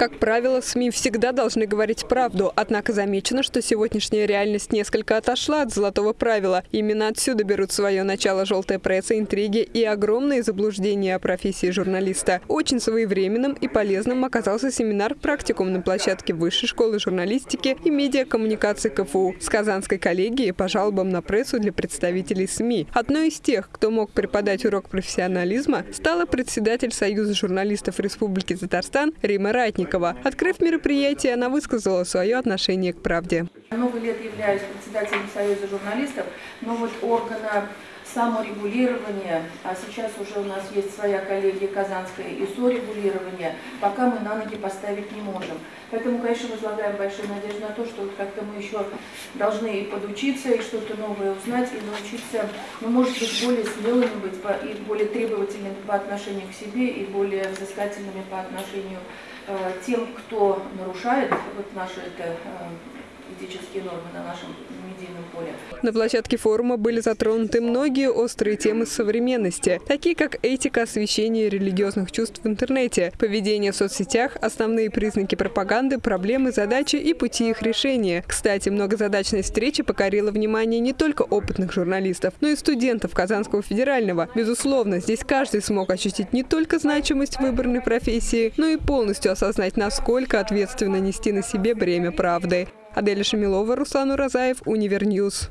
Как правило, СМИ всегда должны говорить правду, однако замечено, что сегодняшняя реальность несколько отошла от золотого правила. Именно отсюда берут свое начало желтая пресса, интриги и огромные заблуждения о профессии журналиста. Очень своевременным и полезным оказался семинар-практикум на площадке Высшей школы журналистики и медиакоммуникации КФУ с Казанской коллегией по жалобам на прессу для представителей СМИ. Одной из тех, кто мог преподать урок профессионализма, стала председатель Союза журналистов Республики Татарстан Рима Ратник. Новикова. Открыв мероприятие, она высказала свое отношение к правде. Много лет являюсь председателем Союза журналистов, но вот органа саморегулирования, а сейчас уже у нас есть своя коллегия Казанская и сорегулирование, пока мы на ноги поставить не можем. Поэтому, конечно, возлагаем большую надежду на то, что вот как-то мы еще должны и подучиться, и что-то новое узнать, и научиться, ну, может быть, более смелыми быть, и более требовательными по отношению к себе, и более взыскательными по отношению Э, тем, кто нарушает вот наши это, э, этические нормы на нашем медийном поле. На площадке форума были затронуты многие острые темы современности, такие как этика освещения религиозных чувств в интернете, поведение в соцсетях, основные признаки пропаганды, проблемы, задачи и пути их решения. Кстати, многозадачная встреча покорила внимание не только опытных журналистов, но и студентов Казанского федерального. Безусловно, здесь каждый смог ощутить не только значимость выбранной профессии, но и полностью осознать, насколько ответственно нести на себе бремя правды. Аделя Шамилова, Руслан Уразаев, Универньюз.